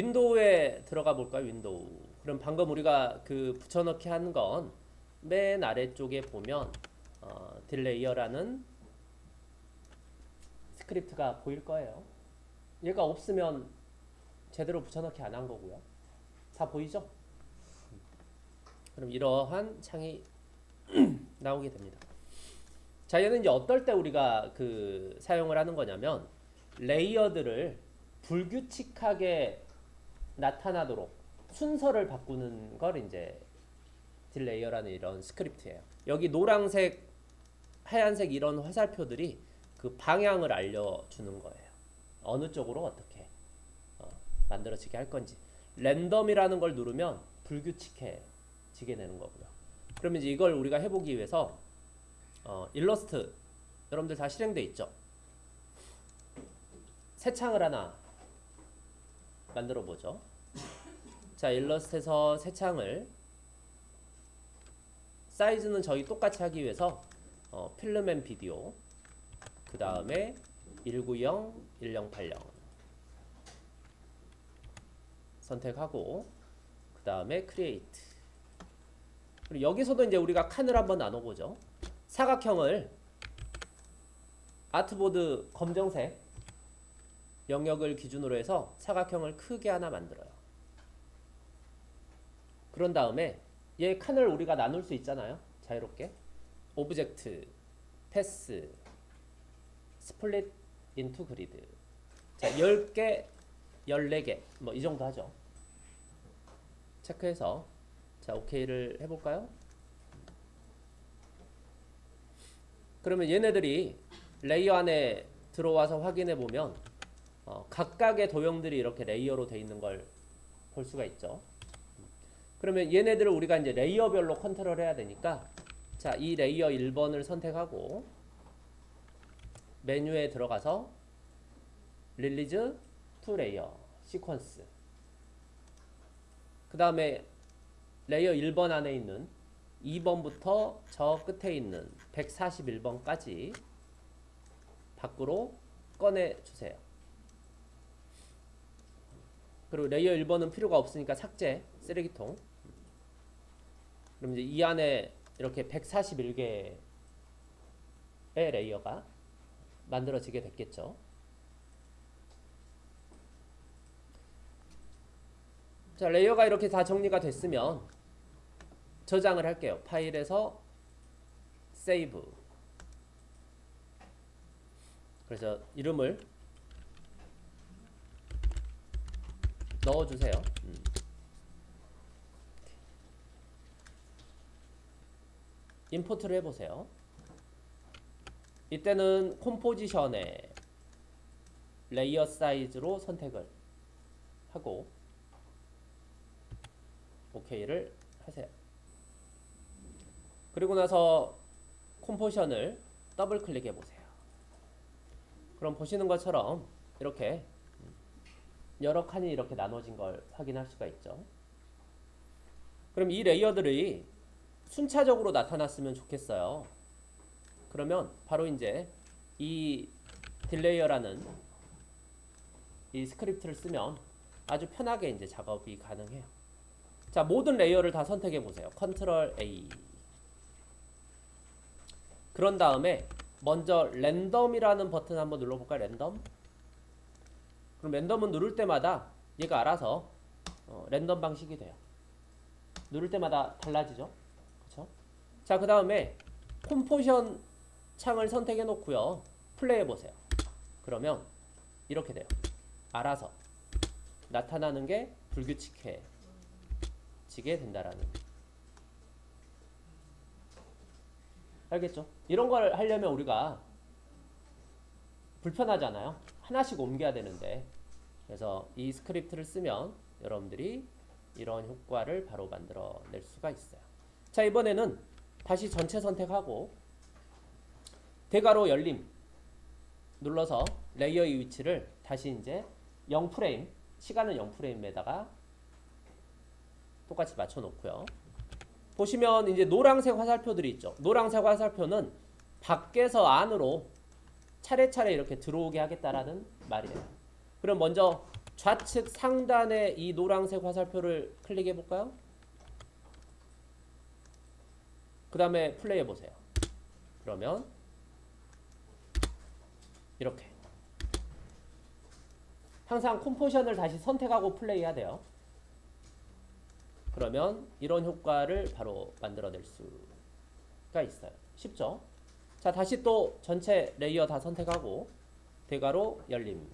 윈도우에 들어가 볼까요? 윈도우. 그럼 방금 우리가 그 붙여넣기 한 건 맨 아래쪽에 보면 어, 딜레이어라는 스크립트가 보일 거예요. 얘가 없으면 제대로 붙여넣기 안 한 거고요. 다 보이죠? 그럼 이러한 창이 나오게 됩니다. 자, 얘는 이제 어떨 때 우리가 그 사용을 하는 거냐면 레이어들을 불규칙하게 나타나도록 순서를 바꾸는 걸 이제 Delayer라는 이런 스크립트예요. 여기 노란색, 하얀색 이런 화살표들이 그 방향을 알려주는 거예요. 어느 쪽으로 어떻게 어, 만들어지게 할 건지. 랜덤이라는 걸 누르면 불규칙해지게 되는 거고요. 그러면 이제 이걸 우리가 해보기 위해서 어, 일러스트 여러분들 다 실행돼 있죠? 새 창을 하나 만들어 보죠. 자, 일러스트에서 새 창을 사이즈는 저희 똑같이 하기 위해서 어, Film and Video 그 다음에 190, 1080 선택하고 그 다음에 Create 그리고 여기서도 이제 우리가 칸을 한번 나눠보죠. 사각형을 artboard 검정색 영역을 기준으로 해서 사각형을 크게 하나 만들어요. 그런 다음에 얘 칸을 우리가 나눌 수 있잖아요. 자유롭게. Object, Path, Split Into Grid. 자, 10개, 14개. 뭐 이 정도 하죠. 체크해서 자, 오케이를 해 볼까요? 그러면 얘네들이 레이어 안에 들어와서 확인해 보면 어, 각각의 도형들이 이렇게 레이어로 되어 있는 걸 볼 수가 있죠. 그러면 얘네들을 우리가 이제 레이어별로 컨트롤 해야 되니까 자, 이 레이어 1번을 선택하고 메뉴에 들어가서 Release to Layer Sequence 그 다음에 레이어 1번 안에 있는 2번부터 저 끝에 있는 141번까지 밖으로 꺼내 주세요. 그리고 레이어 1번은 필요가 없으니까 삭제, 쓰레기통. 그럼 이제 이 안에 이렇게 141개의 레이어가 만들어지게 됐겠죠. 자, 레이어가 이렇게 다 정리가 됐으면 저장을 할게요. 파일에서 Save. 그래서 이름을 넣어주세요. 음. import를 해보세요. 이때는 composition에 layer size로 선택을 하고 OK를 하세요. 그리고 나서 composition을 더블 클릭해 보세요. 그럼 보시는 것처럼 이렇게 여러 칸이 이렇게 나눠진 걸 확인할 수가 있죠. 그럼 이 레이어들이 순차적으로 나타났으면 좋겠어요. 그러면 바로 이제 이 Delayer라는 이 스크립트를 쓰면 아주 편하게 이제 작업이 가능해요. 자, 모든 레이어를 다 선택해 보세요. Control A. 그런 다음에 먼저 랜덤이라는 버튼 한번 눌러볼까요? 랜덤. 그럼 랜덤은 누를 때마다 얘가 알아서 어, 랜덤 방식이 돼요. 누를 때마다 달라지죠. 그렇죠? 자, 그 다음에 콤포션 창을 선택해 놓고요. 플레이해 보세요. 그러면 이렇게 돼요. 알아서 나타나는 게 불규칙해지게 된다라는. 알겠죠? 이런 걸 하려면 우리가 불편하잖아요. 하나씩 옮겨야 되는데 그래서 이 스크립트를 쓰면 여러분들이 이런 효과를 바로 만들어낼 수가 있어요. 자 이번에는 다시 전체 선택하고 대괄호 열림 눌러서 레이어의 위치를 다시 이제 0프레임 시간은 0프레임에다가 똑같이 맞춰 놓고요. 보시면 이제 노란색 화살표들이 있죠. 노란색 화살표는 밖에서 안으로 차례차례 이렇게 들어오게 하겠다라는 말이에요. 그럼 먼저 좌측 상단의 이 노란색 화살표를 클릭해 볼까요? 그 다음에 플레이 해 보세요. 그러면 이렇게 항상 컴포지션을 다시 선택하고 플레이해야 돼요. 그러면 이런 효과를 바로 만들어낼 수가 있어요. 쉽죠? 자 다시 또 전체 레이어 다 선택하고 대괄호 열림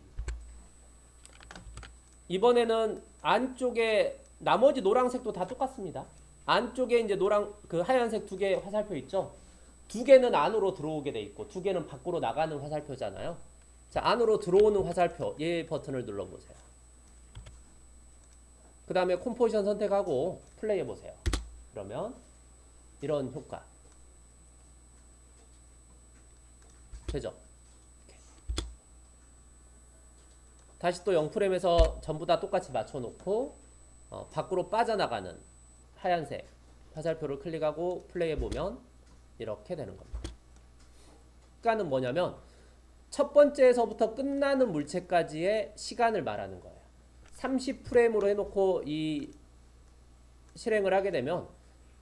이번에는 안쪽에 나머지 노란색도 다 똑같습니다. 안쪽에 이제 노란 그 하얀색 두 개 화살표 있죠? 두 개는 안으로 들어오게 돼 있고 두 개는 밖으로 나가는 화살표잖아요. 자, 안으로 들어오는 화살표 얘 버튼을 눌러 보세요. 그 다음에 composition 선택하고 플레이 해 보세요. 그러면 이런 효과 되죠? 이렇게. 다시 또 0프레임에서 전부 다 똑같이 맞춰 놓고 어, 밖으로 빠져나가는 하얀색 화살표를 클릭하고 플레이해 보면 이렇게 되는 겁니다. 그러니까는 뭐냐면 첫 번째에서부터 끝나는 물체까지의 시간을 말하는 거예요. 30프레임으로 해놓고 이 실행을 하게 되면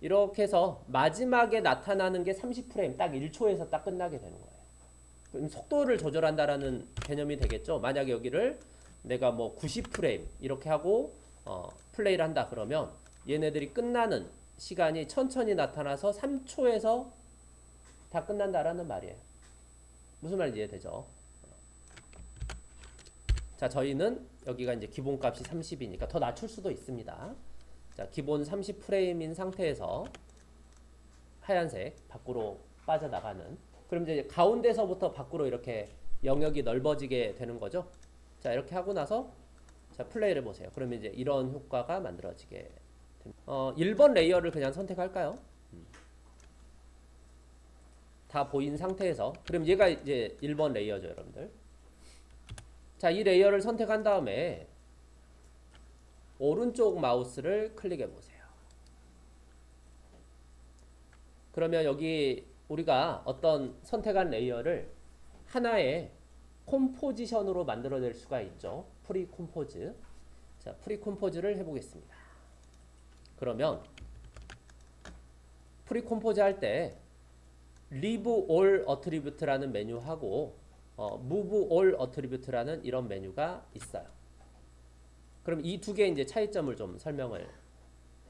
이렇게 해서 마지막에 나타나는 게 30프레임 딱 1초에서 딱 끝나게 되는 거예요. 그럼 속도를 조절한다라는 개념이 되겠죠. 만약에 여기를 내가 뭐 90프레임 이렇게 하고 어, 플레이를 한다 그러면 얘네들이 끝나는 시간이 천천히 나타나서 3초에서 다 끝난다라는 말이에요. 무슨 말인지 이해되죠? 자, 저희는 여기가 이제 기본값이 30이니까 더 낮출 수도 있습니다. 자, 기본 30프레임인 상태에서 하얀색 밖으로 빠져나가는 그럼 이제 가운데서부터 밖으로 이렇게 영역이 넓어지게 되는 거죠. 자, 이렇게 하고 나서 자, 플레이를 보세요. 그러면 이제 이런 효과가 만들어지게 됩니다. 어, 1번 레이어를 그냥 선택할까요? 음. 다 보인 상태에서 그럼 얘가 이제 1번 레이어죠, 여러분들. 자, 이 레이어를 선택한 다음에 오른쪽 마우스를 클릭해 보세요. 그러면 여기 우리가 어떤 선택한 레이어를 하나의 composition으로 만들어낼 수가 있죠. Pre-compose. 자, Pre-compose를 해보겠습니다. 그러면 Pre-compose 할 때 Leave All Attribute라는 메뉴하고 어, Move All Attribute라는 이런 메뉴가 있어요. 그럼 이 두 개의 이제 차이점을 좀 설명을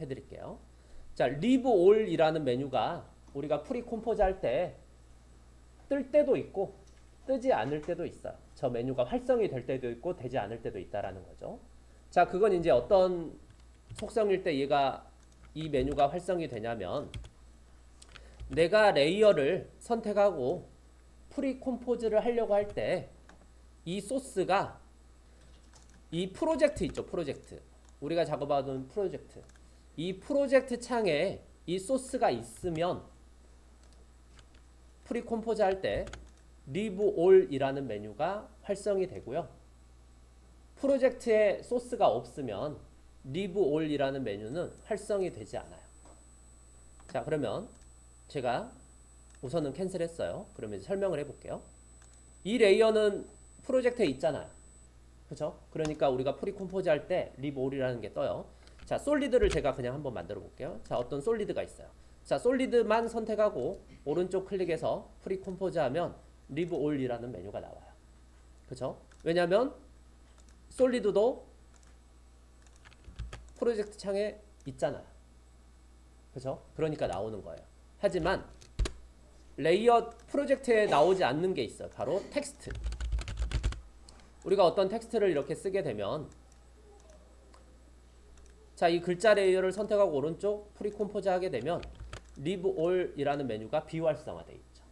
해드릴게요. 자, Leave All이라는 메뉴가 우리가 pre-compose 할 때 뜰 때도 있고 뜨지 않을 때도 있어요. 저 메뉴가 활성이 될 때도 있고 되지 않을 때도 있다라는 거죠. 자, 그건 이제 어떤 속성일 때 얘가 이 메뉴가 활성이 되냐면 내가 레이어를 선택하고 pre-compose를 하려고 할 때 이 소스가 이 프로젝트 있죠, 프로젝트. 우리가 작업하던 프로젝트. 이 프로젝트 창에 이 소스가 있으면 pre-compose 할 때 Leave All이라는 메뉴가 활성이 되고요. 프로젝트에 소스가 없으면 Leave All이라는 메뉴는 활성이 되지 않아요. 자, 그러면 제가 우선은 캔슬했어요. 그러면 이제 설명을 해볼게요. 이 레이어는 프로젝트에 있잖아요. 그죠? 그러니까 우리가 pre-compose 할 때 Leave All이라는 게 떠요. 자, solid를 제가 그냥 한번 만들어 볼게요. 자, 어떤 solid가 있어요. 자, solid만 선택하고 오른쪽 클릭해서 pre-compose 하면 Leave All이라는 메뉴가 나와요. 그죠? 왜냐면 solid도 프로젝트 창에 있잖아요. 그죠? 그러니까 나오는 거예요. 하지만 레이어 프로젝트에 나오지 않는 게 있어요. 바로 텍스트. 우리가 어떤 텍스트를 이렇게 쓰게 되면 자, 이 글자 레이어를 선택하고 오른쪽 pre-compose 하게 되면 Leave All이라는 메뉴가 비활성화되어 있죠.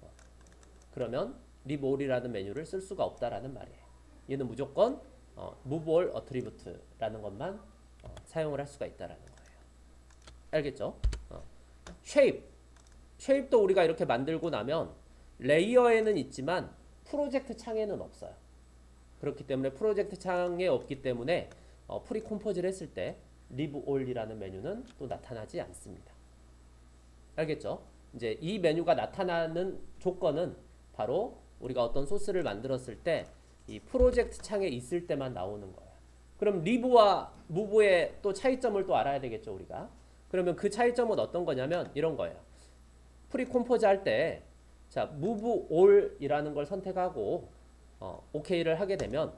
어. 그러면 Leave All이라는 메뉴를 쓸 수가 없다라는 말이에요. 얘는 무조건 어, move all attribute라는 것만 어, 사용을 할 수가 있다라는 거예요. 알겠죠? 어. shape. shape도 우리가 이렇게 만들고 나면 레이어에는 있지만 프로젝트 창에는 없어요. 그렇기 때문에 프로젝트 창에 없기 때문에 어, pre-compose를 했을 때 Leave All이라는 메뉴는 또 나타나지 않습니다. 알겠죠? 이제 이 메뉴가 나타나는 조건은 바로 우리가 어떤 소스를 만들었을 때 이 프로젝트 창에 있을 때만 나오는 거예요. 그럼 Leave와 Move의 또 차이점을 또 알아야 되겠죠, 우리가. 그러면 그 차이점은 어떤 거냐면 이런 거예요. pre-compose 할 때 자, move all이라는 걸 선택하고 어, OK를 하게 되면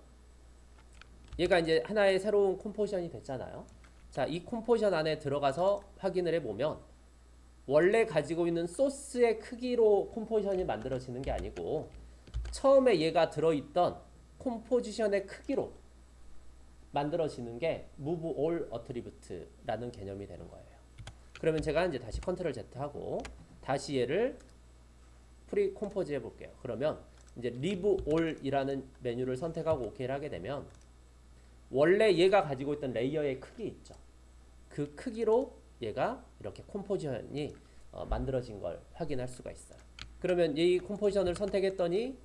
얘가 이제 하나의 새로운 컴포지션이 됐잖아요. 자, 이 컴포지션 안에 들어가서 확인을 해 보면 원래 가지고 있는 소스의 크기로 컴포지션이 만들어지는 게 아니고 처음에 얘가 들어있던 컴포지션의 크기로 만들어지는 게 move all attribute라는 개념이 되는 거예요. 그러면 제가 이제 다시 Control Z 하고 다시 얘를 pre-compose 해 볼게요. 그러면 이제 leave all이라는 메뉴를 선택하고 OK를 하게 되면 원래 얘가 가지고 있던 레이어의 크기 있죠. 그 크기로 얘가 이렇게 컴포지션이 어, 만들어진 걸 확인할 수가 있어요. 그러면 이 컴포지션을 선택했더니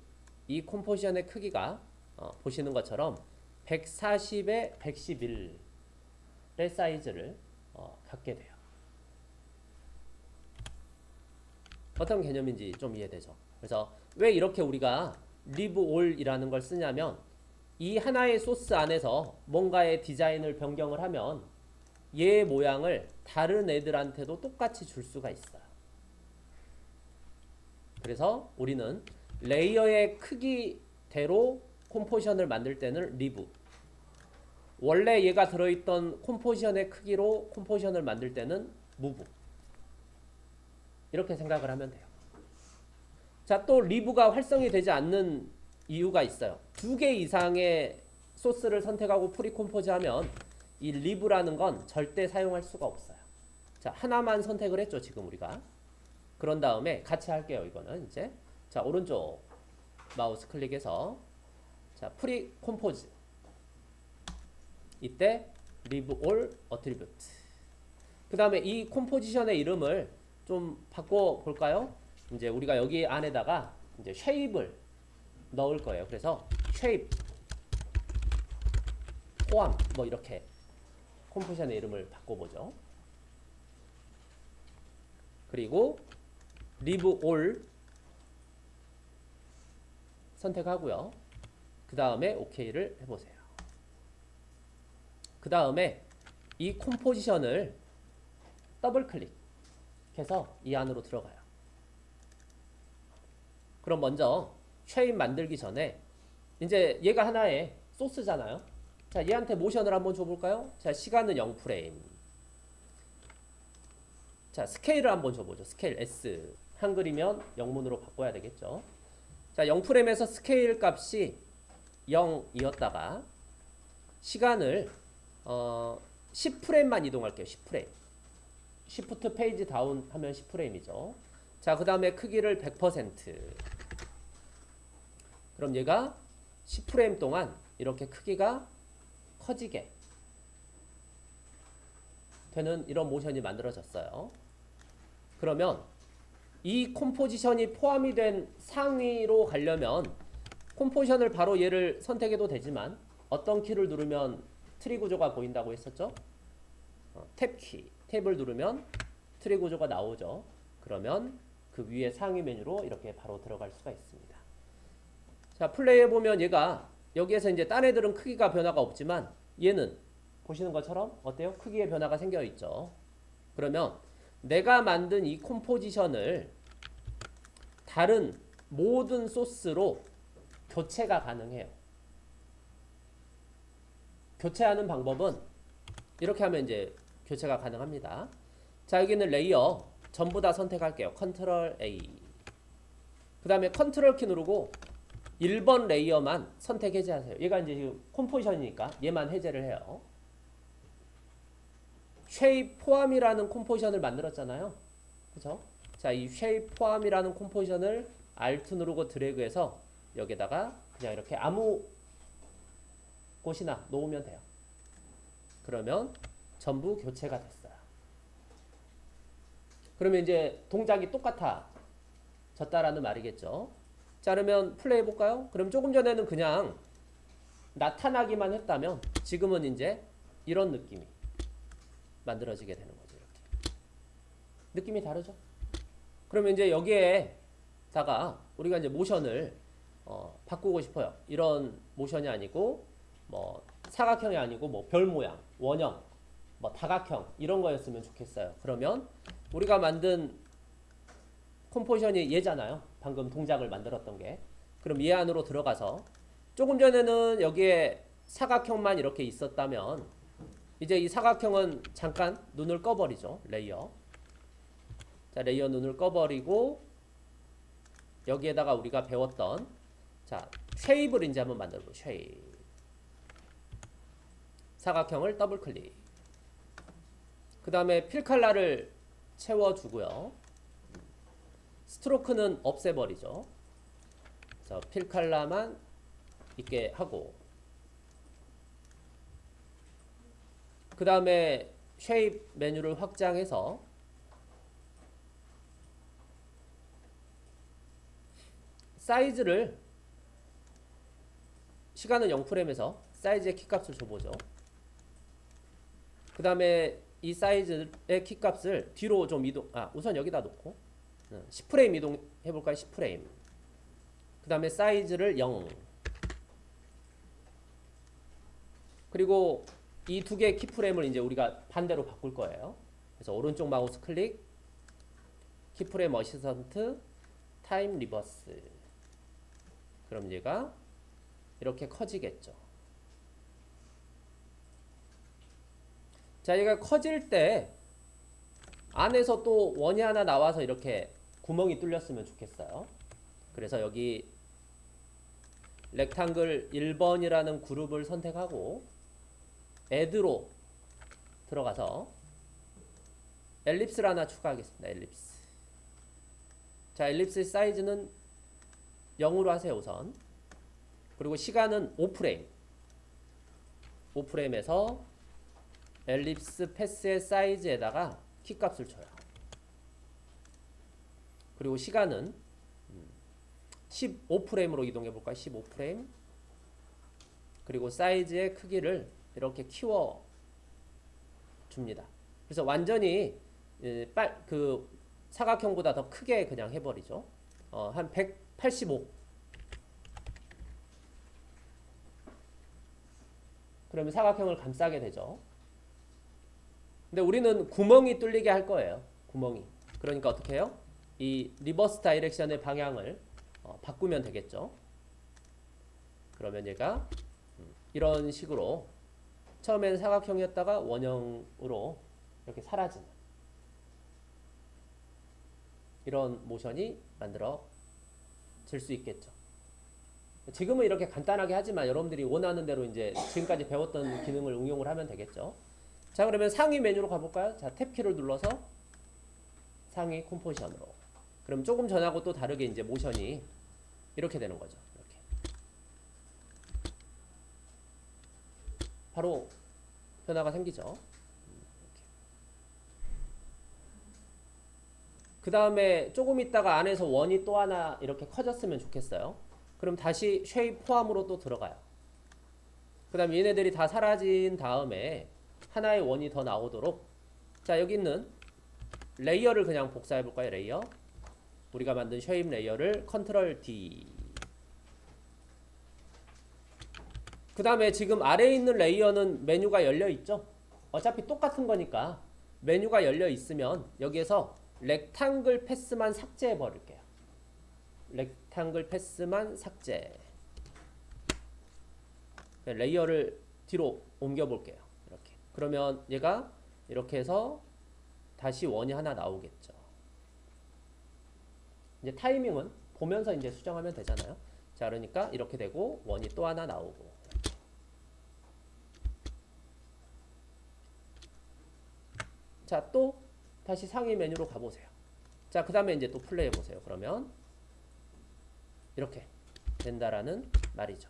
이 컴포지션의 크기가 어, 보시는 것처럼 140에 111의 사이즈를 어, 갖게 돼요. 어떤 개념인지 좀 이해되죠? 그래서 왜 이렇게 우리가 leave all이라는 걸 쓰냐면 이 하나의 소스 안에서 뭔가의 디자인을 변경을 하면 얘 모양을 다른 애들한테도 똑같이 줄 수가 있어요. 그래서 우리는 레이어의 크기대로 컴포지션을 만들 때는 Leave 원래 얘가 들어있던 컴포지션의 크기로 컴포지션을 만들 때는 Move 이렇게 생각을 하면 돼요. 자, 또 Leave가 활성이 되지 않는 이유가 있어요. 두 개 이상의 소스를 선택하고 pre-compose 하면 이 Leave라는 건 절대 사용할 수가 없어요. 자, 하나만 선택을 했죠, 지금 우리가. 그런 다음에 같이 할게요, 이거는 이제. 자, 오른쪽 마우스 클릭해서 자, pre-compose. 이때 Leave All Attribute. 그다음에 이 컴포지션의 이름을 좀 바꿔 볼까요? 이제 우리가 여기 안에다가 이제 shape을 넣을 거예요. 그래서 shape 포함 뭐 이렇게 컴포지션의 이름을 바꿔보죠. 그리고 Leave All 선택하고요. 그 다음에 OK를 해보세요. 그 다음에 이 컴포지션을 더블 클릭해서 이 안으로 들어가요. 그럼 먼저 shape 만들기 전에 이제 얘가 하나의 소스잖아요. 자, 얘한테 모션을 한번 줘볼까요? 자, 시간은 0프레임. 자, 스케일을 한번 줘보죠. 스케일 S. 한글이면 영문으로 바꿔야 되겠죠. 자, 0프레임에서 스케일 값이 0이었다가 시간을 어, 10프레임만 이동할게요. 10프레임. Shift Page Down 하면 10프레임이죠. 자, 그 다음에 크기를 100%. 그럼 얘가 10프레임 동안 이렇게 크기가 커지게 되는 이런 모션이 만들어졌어요. 그러면 이 컴포지션이 포함이 된 상위로 가려면 컴포지션을 바로 얘를 선택해도 되지만 어떤 키를 누르면 트리 구조가 보인다고 했었죠? 어, 탭키, 탭을 누르면 트리 구조가 나오죠. 그러면 그 위에 상위 메뉴로 이렇게 바로 들어갈 수가 있습니다. 자, 플레이해 보면 얘가 여기에서 이제 딴 애들은 크기가 변화가 없지만 얘는 보시는 것처럼 어때요? 크기의 변화가 생겨 있죠. 그러면 내가 만든 이 컴포지션을 다른 모든 소스로 교체가 가능해요. 교체하는 방법은 이렇게 하면 이제 교체가 가능합니다. 자, 여기는 레이어 전부 다 선택할게요. Control A. 그 다음에 컨트롤 키 누르고 1번 레이어만 선택 해제하세요. 얘가 이제 지금 컴포지션이니까 얘만 해제를 해요. shape 포함이라는 컴포지션을 만들었잖아요. 그죠? 자, 이 쉐입 포함이라는 컴포지션을 Alt 누르고 드래그해서 여기다가 그냥 이렇게 아무 곳이나 놓으면 돼요. 그러면 전부 교체가 됐어요. 그러면 이제 동작이 똑같아졌다라는 말이겠죠. 자, 그러면 플레이 해볼까요? 그럼 조금 전에는 그냥 나타나기만 했다면 지금은 이제 이런 느낌이 만들어지게 되는 거죠. 이렇게. 느낌이 다르죠? 그러면 이제 여기에다가 우리가 이제 모션을 어, 바꾸고 싶어요. 이런 모션이 아니고 뭐 사각형이 아니고 뭐 별 모양, 원형, 뭐 다각형 이런 거였으면 좋겠어요. 그러면 우리가 만든 컴포지션이 얘잖아요. 방금 동작을 만들었던 게. 그럼 얘 안으로 들어가서 조금 전에는 여기에 사각형만 이렇게 있었다면 이제 이 사각형은 잠깐 눈을 꺼버리죠. 레이어. 자, 레이어 눈을 꺼버리고 여기에다가 우리가 배웠던 자, shape을 이제 한번 만들어 볼게요. shape. 사각형을 더블 클릭. 그 다음에 필 칼라를 채워주고요. stroke는 없애버리죠. 그래서 필 칼라만 있게 하고 그 다음에 shape 메뉴를 확장해서 사이즈를 시간은 0프레임에서 사이즈의 키값을 줘보죠. 그 다음에 이 사이즈의 키값을 뒤로 좀 이동, 아, 우선 여기다 놓고 10프레임 이동해볼까요? 10프레임. 그 다음에 사이즈를 0. 그리고 이 두 개의 keyframe을 이제 우리가 반대로 바꿀 거예요. 그래서 오른쪽 마우스 클릭, keyframe assistant, time reverse. 그럼 얘가 이렇게 커지겠죠. 자, 얘가 커질 때 안에서 또 원이 하나 나와서 이렇게 구멍이 뚫렸으면 좋겠어요. 그래서 여기 렉탱글 1번이라는 그룹을 선택하고 애드로 들어가서 엘립스를 하나 추가하겠습니다. 엘립스. 자, 엘립스 사이즈는 0으로 하세요, 우선. 그리고 시간은 5프레임. 5프레임에서 엘립스 패스의 사이즈에다가 키값을 줘요. 그리고 시간은 15프레임으로 이동해 볼까요? 15프레임. 그리고 사이즈의 크기를 이렇게 키워 줍니다. 그래서 완전히 빨 그 사각형보다 더 크게 그냥 해버리죠. 어, 한 185. 그러면 사각형을 감싸게 되죠. 근데 우리는 구멍이 뚫리게 할 거예요. 구멍이. 그러니까 어떻게 해요? 이 reverse direction의 방향을 어, 바꾸면 되겠죠. 그러면 얘가 이런 식으로 처음에는 사각형이었다가 원형으로 이렇게 사라지는 이런 모션이 만들어질 수 있겠죠. 지금은 이렇게 간단하게 하지만 여러분들이 원하는 대로 이제 지금까지 배웠던 기능을 응용을 하면 되겠죠. 자 그러면 상위 메뉴로 가볼까요? 자 탭키를 눌러서 상위 컴포지션으로 그럼 조금 전하고 또 다르게 이제 모션이 이렇게 되는 거죠. 이렇게 바로 변화가 생기죠. 그 다음에 조금 있다가 안에서 원이 또 하나 이렇게 커졌으면 좋겠어요. 그럼 다시 shape 포함으로 또 들어가요. 그 다음 얘네들이 다 사라진 다음에 하나의 원이 더 나오도록 자 여기 있는 레이어를 그냥 복사해 볼까요? 레이어 우리가 만든 shape 레이어를 Control D 그 다음에 지금 아래에 있는 레이어는 메뉴가 열려 있죠? 어차피 똑같은 거니까 메뉴가 열려 있으면 여기에서 rectangle path만 삭제해 버릴게요. rectangle path만 삭제. 레이어를 뒤로 옮겨 볼게요. 이렇게. 그러면 얘가 이렇게 해서 다시 원이 하나 나오겠죠. 이제 타이밍은 보면서 이제 수정하면 되잖아요. 자, 그러니까 이렇게 되고 원이 또 하나 나오고. 자, 또 다시 상위 메뉴로 가보세요. 자, 그 다음에 이제 또 플레이 해보세요. 그러면 이렇게 된다라는 말이죠.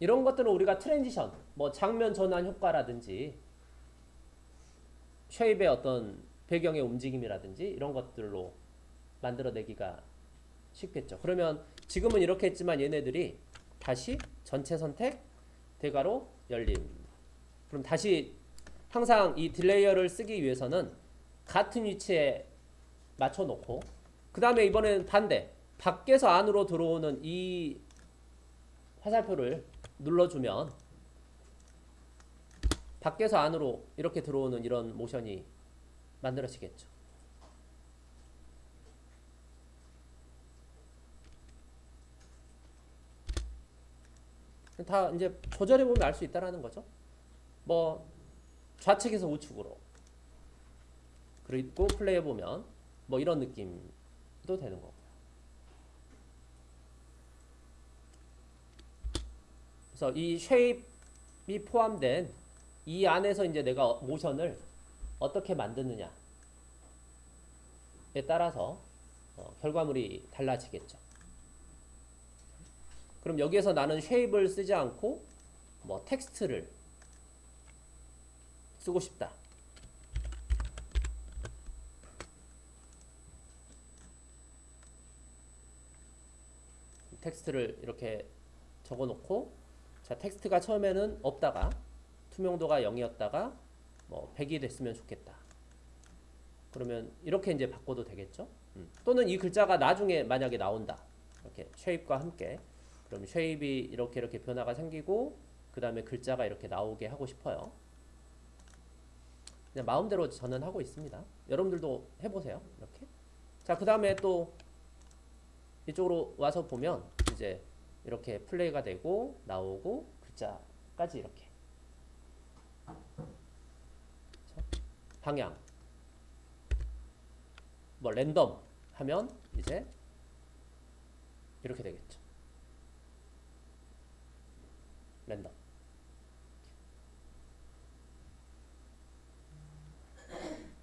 이런 것들은 우리가 transition, 뭐 장면 전환 효과라든지 shape의 어떤 배경의 움직임이라든지 이런 것들로 만들어내기가 쉽겠죠. 그러면 지금은 이렇게 했지만 얘네들이 다시 전체 선택 대괄호 열림 그럼 다시 항상 이 delayer를 쓰기 위해서는 같은 위치에 맞춰 놓고 그 다음에 이번에는 반대 밖에서 안으로 들어오는 이 화살표를 눌러주면 밖에서 안으로 이렇게 들어오는 이런 모션이 만들어지겠죠. 다 이제 조절해 보면 알 수 있다라는 거죠. 뭐 좌측에서 우측으로 그리고 플레이해 보면 뭐 이런 느낌도 되는 거고요. 그래서 이 쉐입이 포함된 이 안에서 이제 내가 모션을 어떻게 만드느냐에 따라서 어, 결과물이 달라지겠죠. 그럼 여기에서 나는 shape을 쓰지 않고 뭐 텍스트를 쓰고 싶다. 텍스트를 이렇게 적어 놓고 자 텍스트가 처음에는 없다가 투명도가 0이었다가 뭐 100이 됐으면 좋겠다. 그러면 이렇게 이제 바꿔도 되겠죠? 음. 또는 이 글자가 나중에 만약에 나온다. 이렇게 shape과 함께 그럼 shape이 이렇게 이렇게 변화가 생기고 그 다음에 글자가 이렇게 나오게 하고 싶어요. 그냥 마음대로 저는 하고 있습니다. 여러분들도 해보세요. 이렇게. 자, 그 다음에 또 이쪽으로 와서 보면 이제 이렇게 플레이가 되고 나오고 글자까지 이렇게. 방향. 뭐 랜덤 하면 이제 이렇게 되겠죠.